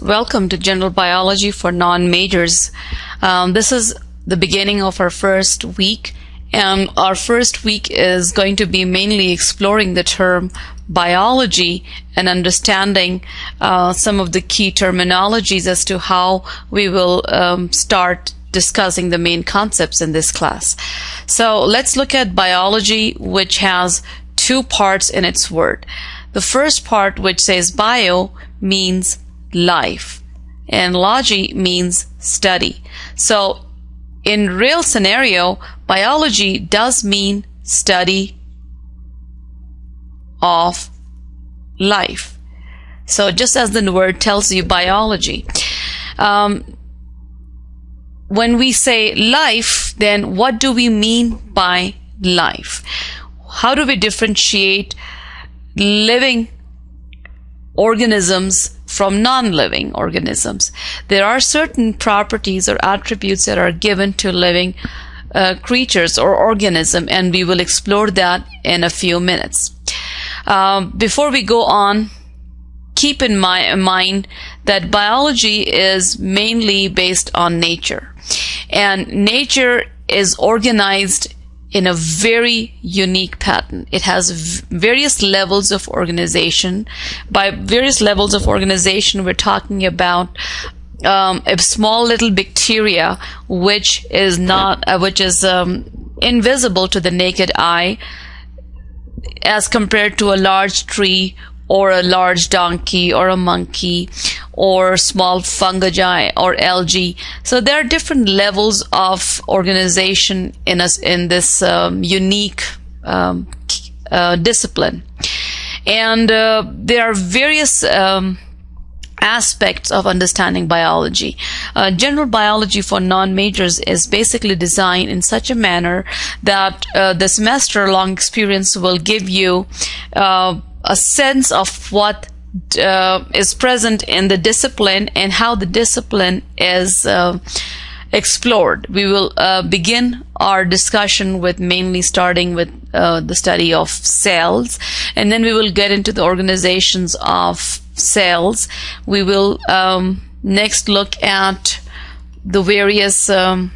Welcome to General Biology for non-majors. Um, this is the beginning of our first week and our first week is going to be mainly exploring the term biology and understanding uh, some of the key terminologies as to how we will um, start discussing the main concepts in this class. So let's look at biology, which has two parts in its word. The first part, which says bio, means life, and logy means study. So in real scenario, biology does mean study of life. So just as the word tells you biology. Um, when we say life, then what do we mean by life? How do we differentiate living organisms from non-living organisms. There are certain properties or attributes that are given to living uh, creatures or organism, and we will explore that in a few minutes. Um, before we go on, keep in my, mind that biology is mainly based on nature, and nature is organized in a very unique pattern. It has various levels of organization. By various levels of organization, we're talking about um, a small little bacteria which is not, uh, which is um, invisible to the naked eye, as compared to a large tree or a large donkey or a monkey or small fungi or algae. So there are different levels of organization in us in this um, unique um, uh, discipline, and uh, there are various. Um, aspects of understanding biology. Uh, general biology for non-majors is basically designed in such a manner that uh, the semester-long experience will give you uh, a sense of what uh, is present in the discipline and how the discipline is uh, explored. We will uh, begin our discussion with mainly starting with uh, the study of cells, and then we will get into the organizations of cells. We will um, next look at the various um,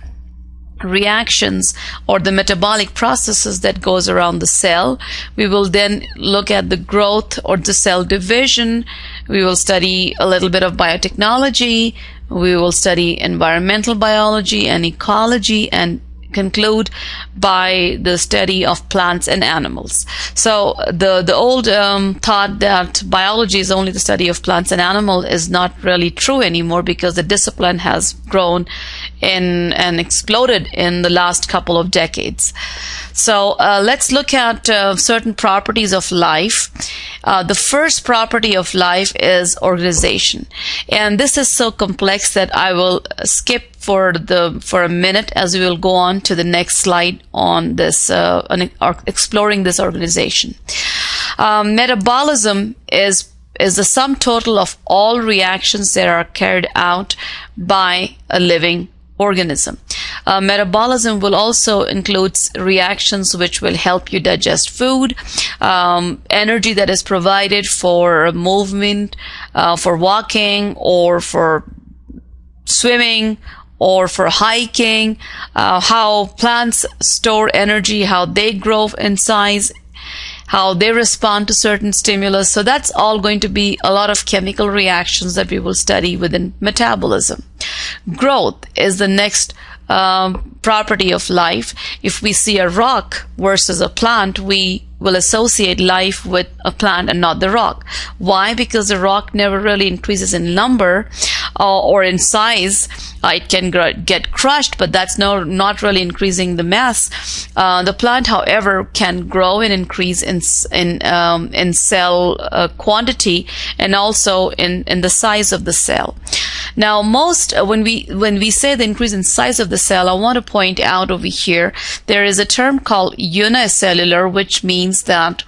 reactions or the metabolic processes that goes around the cell. We will then look at the growth or the cell division. We will study a little bit of biotechnology. We will study environmental biology and ecology and conclude by the study of plants and animals. So the the old um, thought that biology is only the study of plants and animals is not really true anymore because the discipline has grown in and exploded in the last couple of decades. So uh, let's look at uh, certain properties of life. Uh, the first property of life is organization, and this is so complex that I will skip for the for a minute as we will go on to the next slide on this uh, on exploring this organization. Um, metabolism is is the sum total of all reactions that are carried out by a living organism. Uh, metabolism will also include reactions which will help you digest food, um, energy that is provided for movement, uh, for walking or for swimming or for hiking, uh, how plants store energy, how they grow in size, how they respond to certain stimulus. So that's all going to be a lot of chemical reactions that we will study within metabolism. Growth is the next um, property of life. If we see a rock versus a plant, we will associate life with a plant and not the rock. Why? Because the rock never really increases in number uh, or in size. It can gr- get crushed, but that's no, not really increasing the mass. Uh, the plant, however, can grow and increase in in um, in cell uh, quantity and also in in the size of the cell. Now, most uh, when we when we say the increase in size of the cell, I want to point out over here there is a term called unicellular, which means that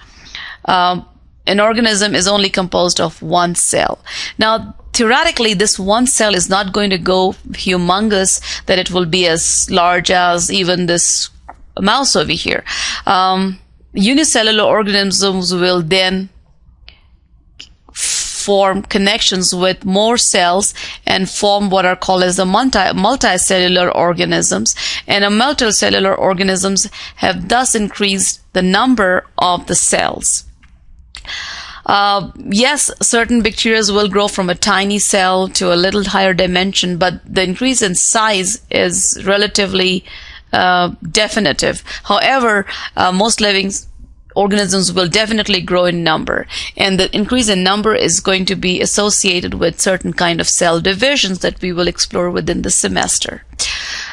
um, an organism is only composed of one cell. Now, theoretically, this one cell is not going to go humongous that it will be as large as even this mouse over here. Um, unicellular organisms will then form connections with more cells and form what are called as the multi, multicellular organisms. And a multicellular organisms have thus increased the number of the cells. Uh, yes, certain bacteria will grow from a tiny cell to a little higher dimension, but the increase in size is relatively uh, definitive. However, uh, most living organisms will definitely grow in number and the increase in number is going to be associated with certain kind of cell divisions that we will explore within the semester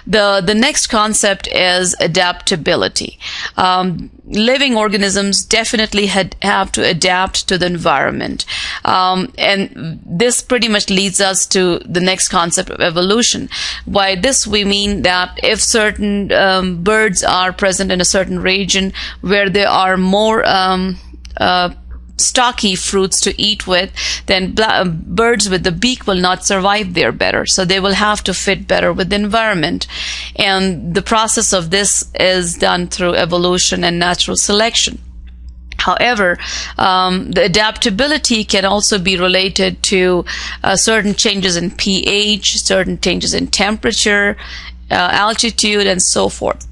the the next concept is adaptability. Um, living organisms definitely had, have to adapt to the environment. Um, and this pretty much leads us to the next concept of evolution. By this we mean that if certain um, birds are present in a certain region where there are more um, uh, stocky fruits to eat with, then birds with the beak will not survive there better. So they will have to fit better with the environment. And the process of this is done through evolution and natural selection. However, um, the adaptability can also be related to uh, certain changes in pH, certain changes in temperature, uh, altitude, and so forth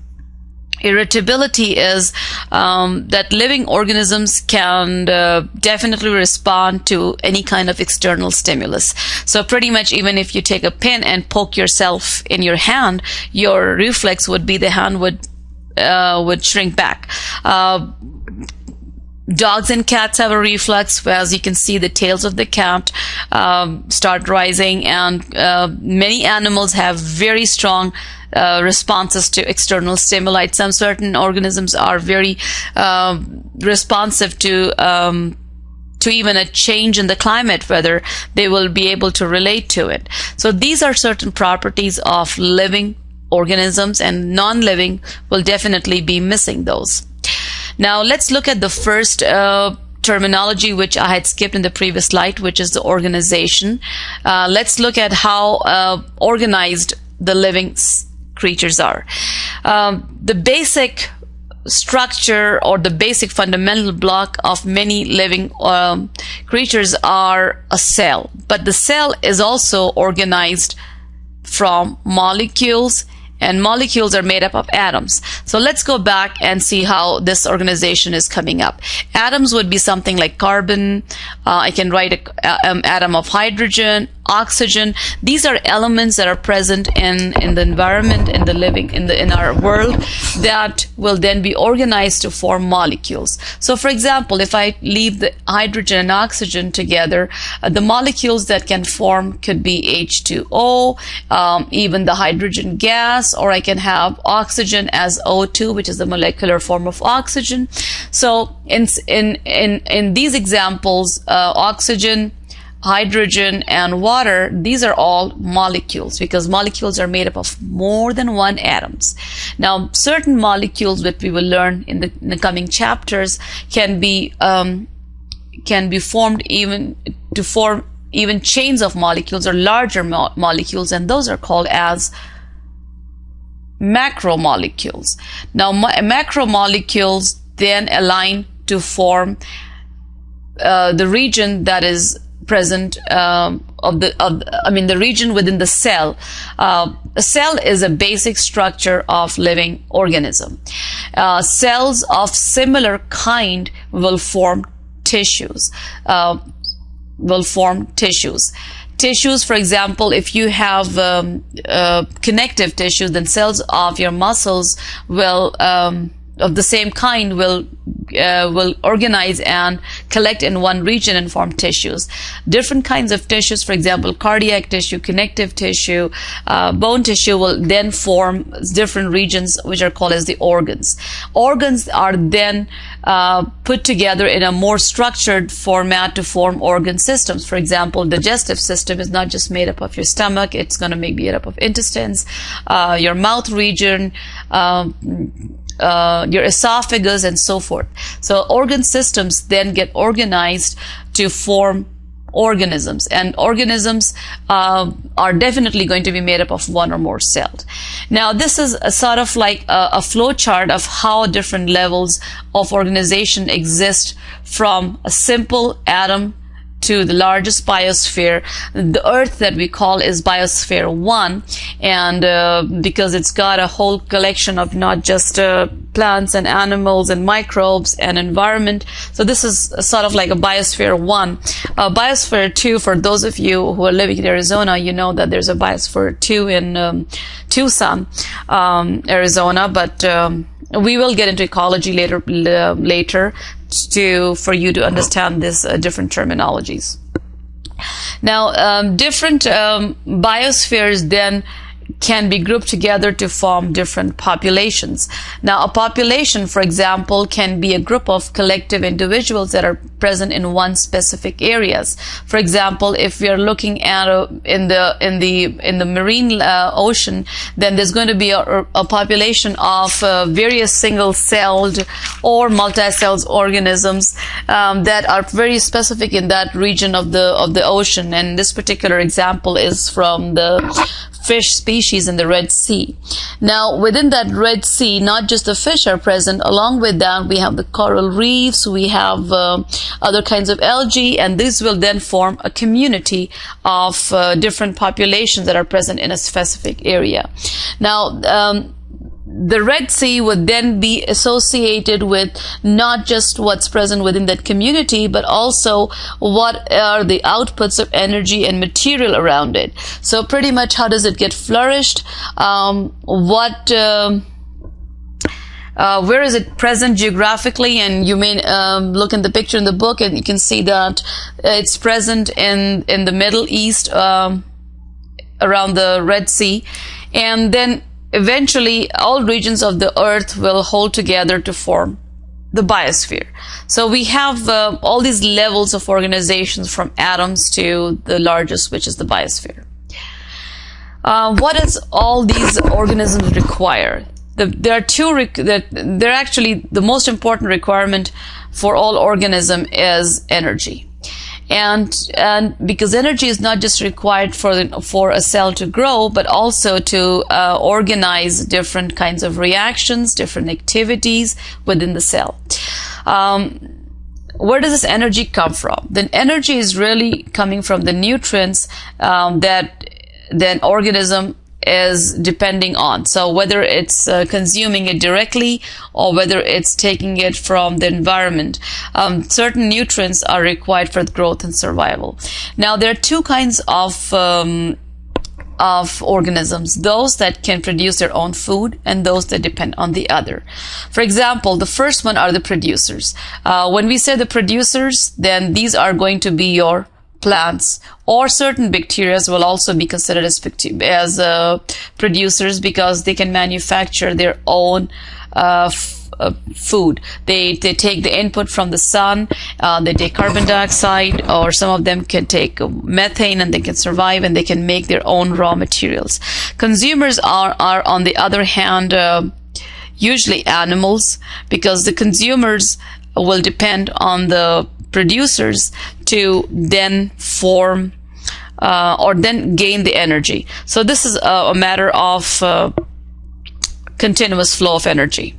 irritability is um, that living organisms can uh, definitely respond to any kind of external stimulus. So pretty much even if you take a pin and poke yourself in your hand, your reflex would be the hand would uh, would shrink back. Uh, dogs and cats have a reflex as you can see the tails of the cat um, start rising and uh, many animals have very strong uh, responses to external stimuli. Some certain organisms are very uh, responsive to um, to even a change in the climate, whether they will be able to relate to it. So these are certain properties of living organisms, and non-living will definitely be missing those. Now let's look at the first. Uh, terminology which I had skipped in the previous slide, which is the organization. Uh, let's look at how uh, organized the living creatures are. Um, the basic structure or the basic fundamental block of many living um, creatures are a cell. But the cell is also organized from molecules and molecules are made up of atoms. So let's go back and see how this organization is coming up. Atoms would be something like carbon. Uh, I can write an um, atom of hydrogen, oxygen. These are elements that are present in, in the environment, in the living, in the, in our world that will then be organized to form molecules. So for example, if I leave the hydrogen and oxygen together, uh, the molecules that can form could be H2O, um, even the hydrogen gas, or I can have oxygen as O2, which is the molecular form of oxygen. So in, in, in, in these examples, uh, oxygen, hydrogen and water, these are all molecules because molecules are made up of more than one atoms. Now, certain molecules that we will learn in the, in the coming chapters can be um, can be formed even to form even chains of molecules or larger mo molecules, and those are called as macromolecules. Now, macromolecules then align to form uh, the region that is present um, of the of, I mean the region within the cell. Uh, a cell is a basic structure of living organism. Uh, cells of similar kind will form tissues. Uh, will form tissues. Tissues, for example, if you have um, uh, connective tissue, then cells of your muscles will um, of the same kind will uh, will organize and collect in one region and form tissues. Different kinds of tissues, for example, cardiac tissue, connective tissue, uh, bone tissue will then form different regions which are called as the organs. Organs are then uh, put together in a more structured format to form organ systems. For example, digestive system is not just made up of your stomach, it's going to be made up of intestines, uh, your mouth region, um, uh, your esophagus and so forth. So organ systems then get organized to form organisms and organisms uh, are definitely going to be made up of one or more cells. Now this is a sort of like a, a flow chart of how different levels of organization exist from a simple atom to the largest biosphere. The Earth that we call is Biosphere 1, and uh, because it's got a whole collection of not just uh, plants and animals and microbes and environment. So this is sort of like a Biosphere 1. Uh, biosphere 2, for those of you who are living in Arizona, you know that there's a Biosphere 2 in um, Tucson, um, Arizona, but um, we will get into ecology later later to for you to understand this uh, different terminologies. Now, um, different um, biospheres then can be grouped together to form different populations. Now, a population, for example, can be a group of collective individuals that are present in one specific areas. For example, if we are looking at a, in the in the in the marine uh, ocean, then there's going to be a, a population of uh, various single-celled or multi-celled organisms um, that are very specific in that region of the of the ocean. And this particular example is from the fish species in the Red Sea. Now, within that Red Sea, not just the fish are present. Along with that, we have the coral reefs, we have uh, other kinds of algae, and this will then form a community of uh, different populations that are present in a specific area. Now, um, the Red Sea would then be associated with not just what's present within that community, but also what are the outputs of energy and material around it. So pretty much how does it get flourished? Um, what, um, uh, where is it present geographically? And you may um, look in the picture in the book, and you can see that it's present in in the Middle East, um, around the Red Sea, and then eventually all regions of the earth will hold together to form the biosphere. So we have uh, all these levels of organizations from atoms to the largest, which is the biosphere. Uh, what does all these organisms require? The, there are two, rec- they're actually the most important requirement for all organism is energy and and because energy is not just required for for a cell to grow but also to uh, organize different kinds of reactions different activities within the cell. Um, where does this energy come from? The energy is really coming from the nutrients um, that the organism is depending on. So whether it's uh, consuming it directly or whether it's taking it from the environment, um, certain nutrients are required for growth and survival. Now there are two kinds of um, of organisms, those that can produce their own food and those that depend on the other. For example, the first one are the producers. Uh, when we say the producers, then these are going to be your plants or certain bacteria will also be considered as, as uh, producers because they can manufacture their own uh, uh, food. They they take the input from the sun. Uh, they take carbon dioxide, or some of them can take methane, and they can survive, and they can make their own raw materials. Consumers are are on the other hand uh, usually animals because the consumers will depend on the producers to then form uh, or then gain the energy. So this is a, a matter of uh, continuous flow of energy.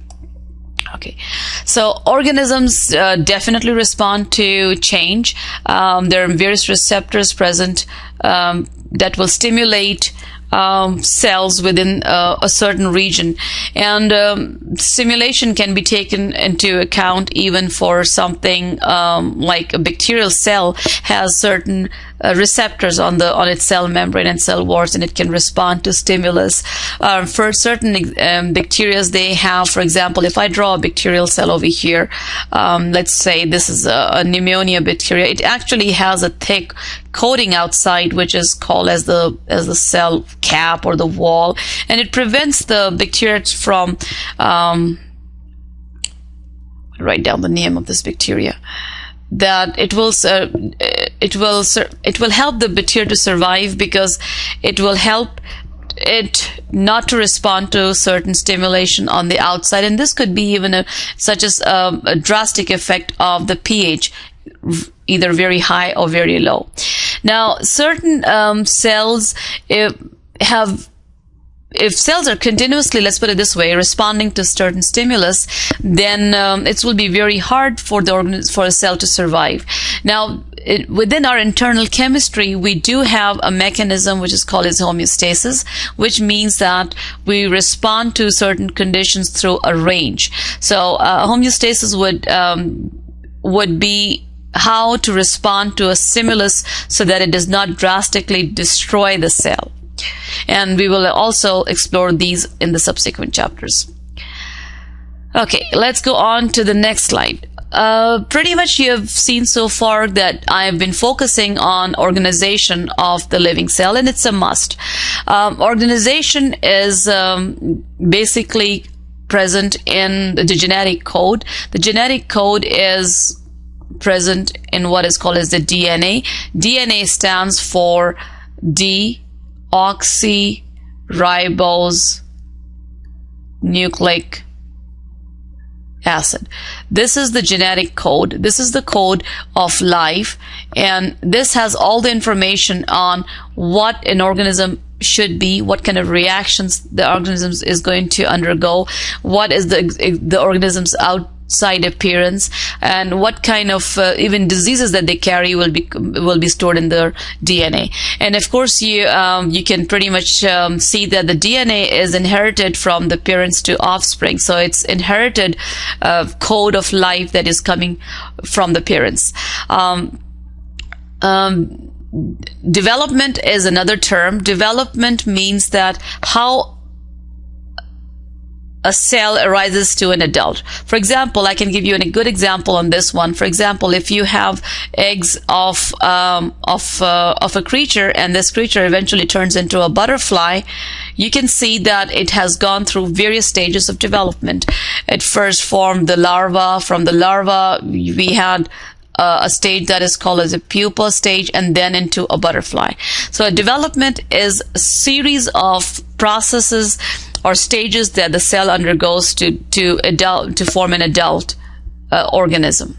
Okay, so organisms uh, definitely respond to change. Um, there are various receptors present um, that will stimulate um, cells within uh, a certain region. And um, simulation can be taken into account even for something um, like a bacterial cell has certain uh, receptors on the on its cell membrane and cell walls, and it can respond to stimulus. Uh, for certain um, bacteria, they have, for example, if I draw a bacterial cell over here, um, let's say this is a, a pneumonia bacteria, it actually has a thick coating outside, which is called as the as the cell cap or the wall, and it prevents the bacteria from um, write down the name of this bacteria that it will uh, it will it will help the bacteria to survive because it will help it not to respond to certain stimulation on the outside. And this could be even a, such as a, a drastic effect of the pH either very high or very low. Now certain um, cells have if cells are continuously, let's put it this way, responding to certain stimulus, then um, it will be very hard for the organ- for a cell to survive. Now, it, within our internal chemistry, we do have a mechanism which is called as homeostasis, which means that we respond to certain conditions through a range. So uh, homeostasis would um, would be how to respond to a stimulus so that it does not drastically destroy the cell. And we will also explore these in the subsequent chapters. Okay, let's go on to the next slide. Uh, pretty much you have seen so far that I have been focusing on organization of the living cell, and it's a must. Um, organization is um, basically present in the genetic code. The genetic code is present in what is called as the DNA. DNA stands for deoxyribose nucleic acid. This is the genetic code. This is the code of life. And this has all the information on what an organism should be, what kind of reactions the organism is going to undergo, what is the, the organism's out side appearance and what kind of uh, even diseases that they carry will be will be stored in their DNA and of course you um, you can pretty much um, see that the DNA is inherited from the parents to offspring. So it's inherited uh, code of life that is coming from the parents. Um, um development is another term. Development means that how a cell arises to an adult. For example, I can give you a good example on this one. For example, if you have eggs of um, of uh, of a creature and this creature eventually turns into a butterfly, you can see that it has gone through various stages of development. It first formed the larva. From the larva, we had uh, a stage that is called as a pupa stage and then into a butterfly. So development is a series of processes or stages that the cell undergoes to to adult to form an adult uh, organism.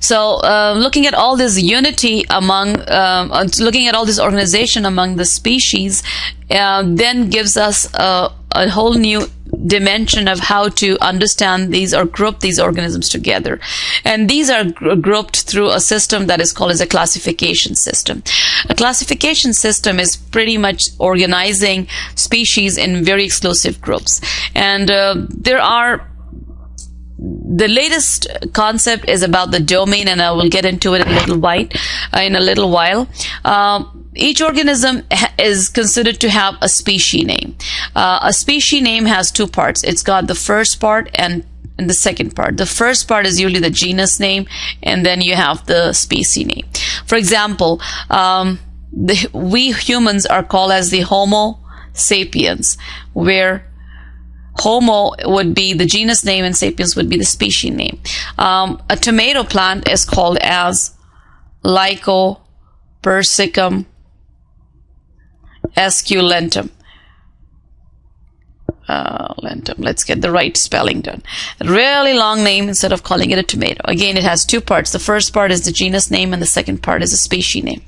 So, uh, looking at all this unity among, um, uh, looking at all this organization among the species, uh, then gives us a, a whole new dimension of how to understand these or group these organisms together. And these are gr- grouped through a system that is called as a classification system. A classification system is pretty much organizing species in very exclusive groups. And uh, there are the latest concept is about the domain, and I will get into it in a little while. Uh, in a little while. Uh, each organism is considered to have a species name. Uh, a species name has two parts. It's got the first part and and the second part. The first part is usually the genus name, and then you have the species name. For example, um, the, we humans are called as the Homo sapiens, where Homo would be the genus name and sapiens would be the species name. Um, a tomato plant is called as Lycopersicum esculentum. Uh, lentum. Let's get the right spelling done. A really long name instead of calling it a tomato. Again, it has two parts. The first part is the genus name and the second part is the species name.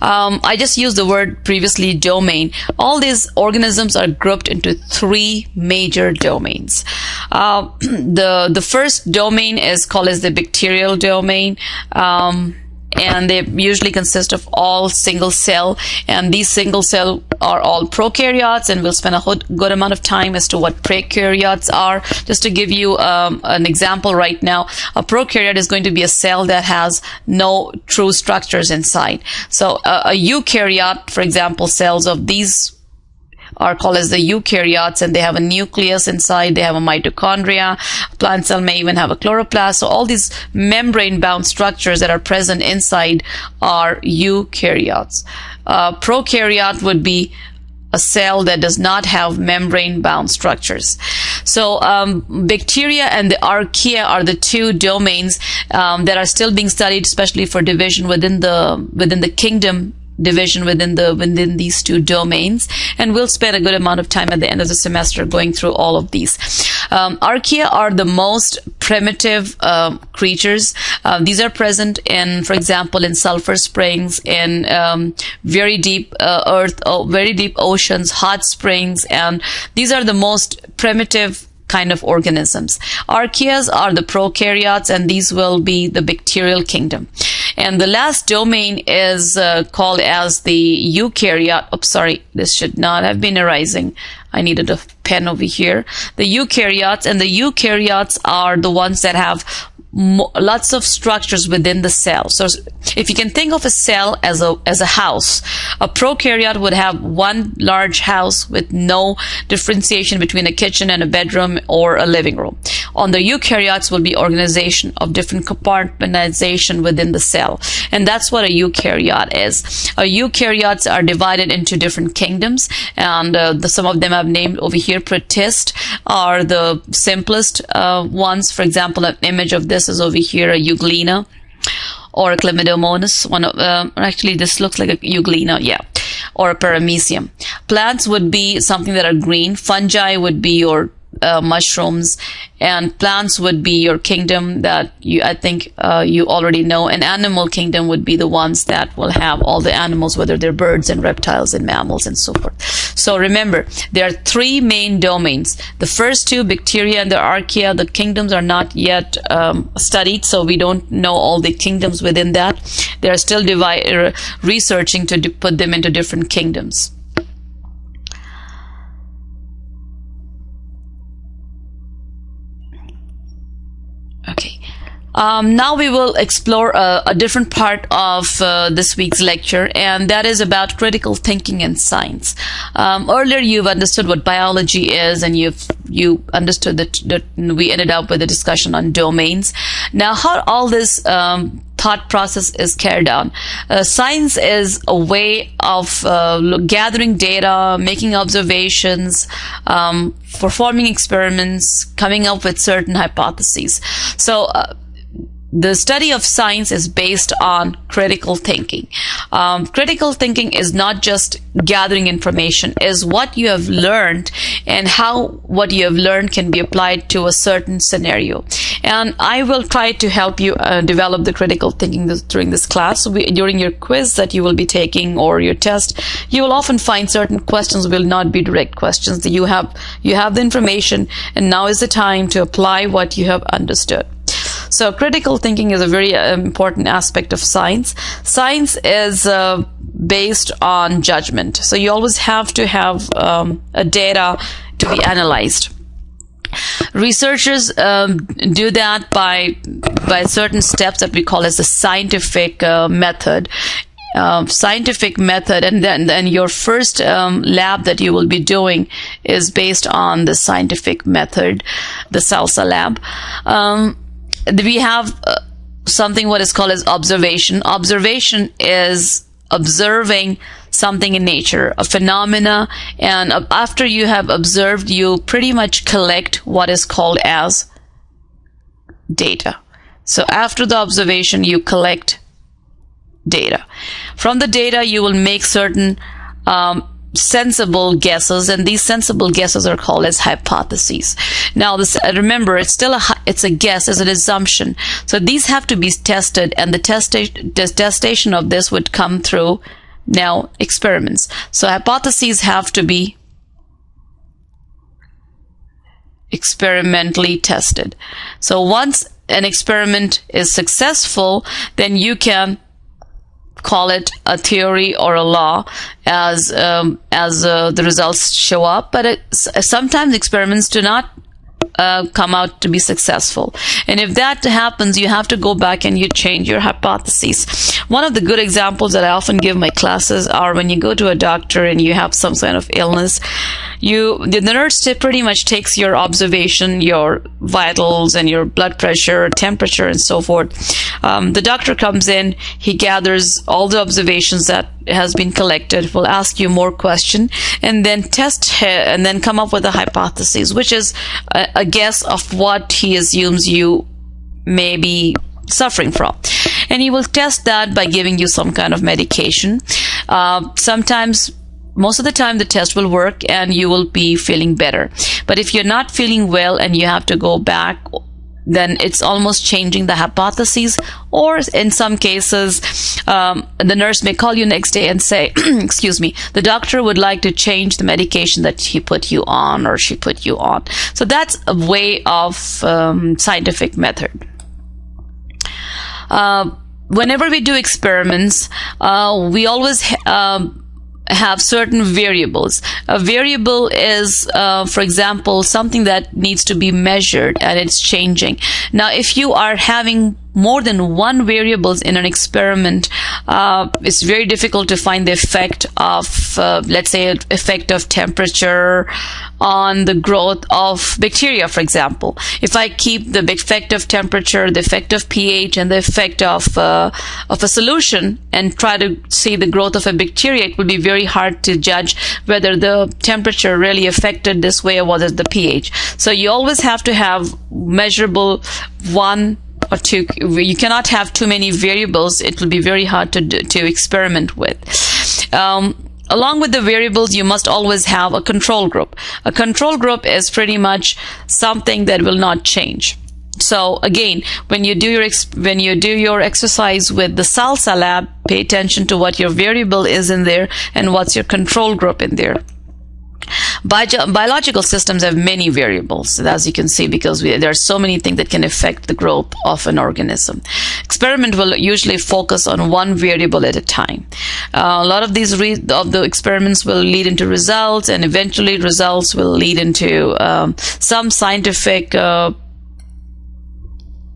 Um, I just used the word previously domain. All these organisms are grouped into three major domains. Uh, the the first domain is called as the bacterial domain. Um, and they usually consist of all single cell. And these single cell are all prokaryotes and we'll spend a good amount of time as to what prokaryotes are. Just to give you um, an example right now a prokaryote is going to be a cell that has no true structures inside. So uh, a eukaryote for example cells of these are called as the eukaryotes and they have a nucleus inside, they have a mitochondria. Plant cell may even have a chloroplast. So all these membrane bound structures that are present inside are eukaryotes. Uh, prokaryote would be a cell that does not have membrane bound structures. So um, bacteria and the archaea are the two domains um, that are still being studied, especially for division within the within the kingdom division within the within these two domains and we'll spend a good amount of time at the end of the semester going through all of these um, archaea are the most primitive uh, creatures uh, these are present in for example in sulfur springs in um, very deep uh, earth very deep oceans hot springs and these are the most primitive kind of organisms. Archaeas are the prokaryotes, and these will be the bacterial kingdom. And the last domain is uh, called as the eukaryote. Oops, sorry, this should not have been arising. I needed a pen over here. The eukaryotes, and the eukaryotes are the ones that have lots of structures within the cell. So if you can think of a cell as a as a house, a prokaryote would have one large house with no differentiation between a kitchen and a bedroom or a living room. On the eukaryotes will be organization of different compartmentalization within the cell, and that's what a eukaryote is. A eukaryotes are divided into different kingdoms, and uh, the, some of them I've named over here. Protist are the simplest uh, ones. For example, an image of this over here, a euglena or a chlamydomonas. One of, uh, actually, this looks like a euglena, yeah, or a paramecium. Plants would be something that are green. Fungi would be your uh, mushrooms, and plants would be your kingdom that you, I think, uh, you already know. an animal kingdom would be the ones that will have all the animals, whether they're birds and reptiles and mammals and so forth. So remember, there are three main domains. The first two, bacteria and the archaea, the kingdoms are not yet um, studied, so we don't know all the kingdoms within that. They are still researching to put them into different kingdoms. Okay. Um, now we will explore a, a different part of uh, this week's lecture, and that is about critical thinking and science. Um, earlier, you've understood what biology is, and you've you understood that, that we ended up with a discussion on domains. Now, how all this um, thought process is carried out. Uh, science is a way of uh, gathering data, making observations, um, performing experiments, coming up with certain hypotheses. So, uh, the study of science is based on critical thinking. Um, critical thinking is not just gathering information, is what you have learned and how what you have learned can be applied to a certain scenario. And I will try to help you uh, develop the critical thinking this, during this class. We, during your quiz that you will be taking or your test, you will often find certain questions will not be direct questions. That you have you have the information, and now is the time to apply what you have understood. So critical thinking is a very uh, important aspect of science. Science is uh, based on judgment. So you always have to have um, a data to be analyzed. Researchers um, do that by by certain steps that we call as the scientific uh, method. Uh, scientific method, and then then your first um, lab that you will be doing is based on the scientific method, the SALSA lab. Um, we have uh, something what is called as observation. Observation is observing something in nature, a phenomena, and after you have observed, you pretty much collect what is called as data. So after the observation, you collect data. From the data, you will make certain um, sensible guesses and these sensible guesses are called as hypotheses. Now this uh, remember it's still a it's a guess as an assumption. So these have to be tested and the testa- testation of this would come through now experiments. So hypotheses have to be experimentally tested. So once an experiment is successful then you can call it a theory or a law as um, as uh, the results show up but it, sometimes experiments do not uh, come out to be successful. And if that happens, you have to go back and you change your hypotheses. One of the good examples that I often give my classes are when you go to a doctor and you have some kind of illness, you the nurse pretty much takes your observation, your vitals, and your blood pressure, temperature, and so forth. Um, the doctor comes in, he gathers all the observations that has been collected, will ask you more question, and then test and then come up with a hypothesis, which is a, a guess of what he assumes you may be suffering from. And he will test that by giving you some kind of medication. Uh, sometimes most of the time the test will work and you will be feeling better. But if you're not feeling well and you have to go back then it's almost changing the hypotheses. Or in some cases, um, the nurse may call you next day and say, "Excuse me, the doctor would like to change the medication that he put you on or she put you on." So that's a way of um, scientific method. Uh, whenever we do experiments, uh, we always. Um, have certain variables. A variable is, uh, for example, something that needs to be measured and it's changing. Now, if you are having more than one variables in an experiment, uh, it's very difficult to find the effect of, uh, let's say, effect of temperature on the growth of bacteria, for example. If I keep the effect of temperature, the effect of pH, and the effect of uh, of a solution, and try to see the growth of a bacteria, it will be very hard to judge whether the temperature really affected this way or was it the pH. So you always have to have measurable one or two. You cannot have too many variables. It will be very hard to to experiment with. Um, along with the variables, you must always have a control group. A control group is pretty much something that will not change. So again, when you do your when you do your exercise with the salsa lab, pay attention to what your variable is in there and what's your control group in there. Bio- biological systems have many variables, as you can see, because we, there are so many things that can affect the growth of an organism. Experiment will usually focus on one variable at a time. Uh, a lot of these re- of the experiments will lead into results, and eventually results will lead into um, some scientific uh,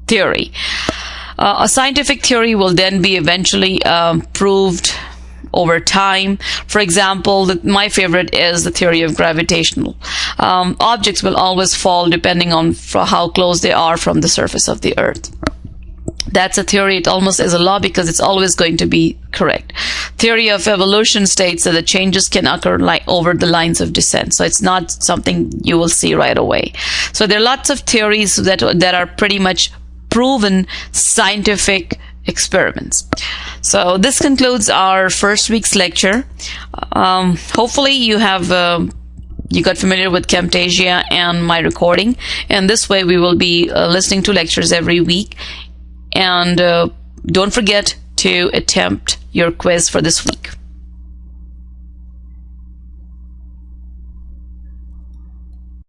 theory. Uh, a scientific theory will then be eventually um, proved over time. For example, the, my favorite is the theory of gravitational. Um, objects will always fall depending on how close they are from the surface of the earth. That's a theory. It almost is a law because it's always going to be correct. Theory of evolution states that the changes can occur like over the lines of descent. So it's not something you will see right away. So there are lots of theories that that are pretty much proven scientific experiments. So this concludes our first week's lecture. Um, hopefully you have uh, you got familiar with Camtasia and my recording, and this way we will be uh, listening to lectures every week. And uh, don't forget to attempt your quiz for this week.